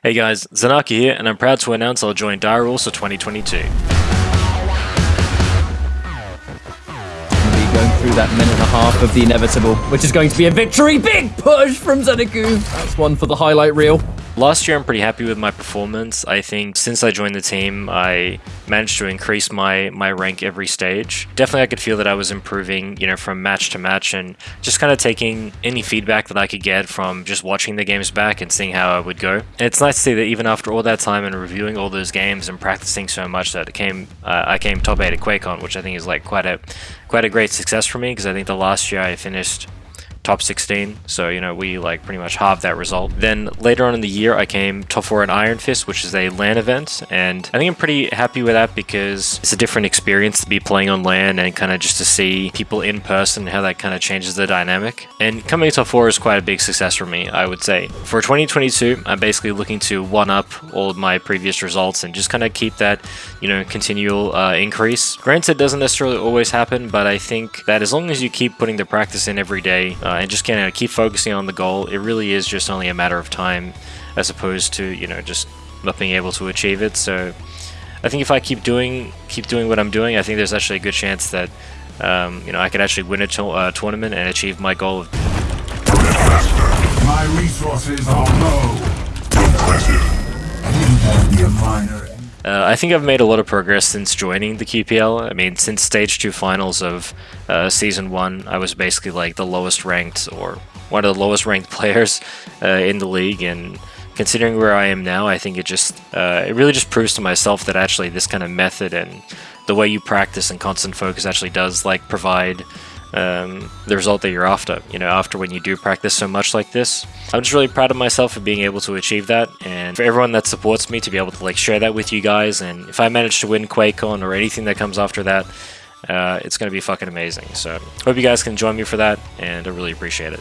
Hey guys, Zanaki here, and I'm proud to announce I'll join Dire Rules for 2022. Be going through that minute and a half of the inevitable, which is going to be a victory. Big push from Zeneku. That's one for the highlight reel. Last year, I'm pretty happy with my performance. I think since I joined the team, I managed to increase my my rank every stage. Definitely, I could feel that I was improving, you know, from match to match, and just kind of taking any feedback that I could get from just watching the games back and seeing how I would go. And it's nice to see that even after all that time and reviewing all those games and practicing so much, that it came uh, I came top eight at QuakeCon, which I think is like quite a quite a great success for me because I think the last year I finished top 16. So, you know, we like pretty much halved that result. Then later on in the year, I came top 4 in Iron Fist, which is a LAN event. And I think I'm pretty happy with that because it's a different experience to be playing on LAN and kind of just to see people in person, how that kind of changes the dynamic. And coming top 4 is quite a big success for me, I would say. For 2022, I'm basically looking to one up all of my previous results and just kind of keep that, you know, continual uh, increase. Granted, it doesn't necessarily always happen, but I think that as long as you keep putting the practice in every day, uh, and just kind of keep focusing on the goal. It really is just only a matter of time as opposed to, you know, just not being able to achieve it. So I think if I keep doing keep doing what I'm doing, I think there's actually a good chance that, um, you know, I could actually win a to uh, tournament and achieve my goal of My resources are uh, I think I've made a lot of progress since joining the QPL. I mean, since stage 2 finals of uh, season 1, I was basically like the lowest ranked or one of the lowest ranked players uh, in the league and considering where I am now, I think it just uh, it really just proves to myself that actually this kind of method and the way you practice and constant focus actually does like provide um, the result that you're after. You know, after when you do practice so much like this, I'm just really proud of myself for being able to achieve that, and for everyone that supports me to be able to like share that with you guys. And if I manage to win QuakeCon or anything that comes after that, uh, it's going to be fucking amazing. So hope you guys can join me for that, and I really appreciate it.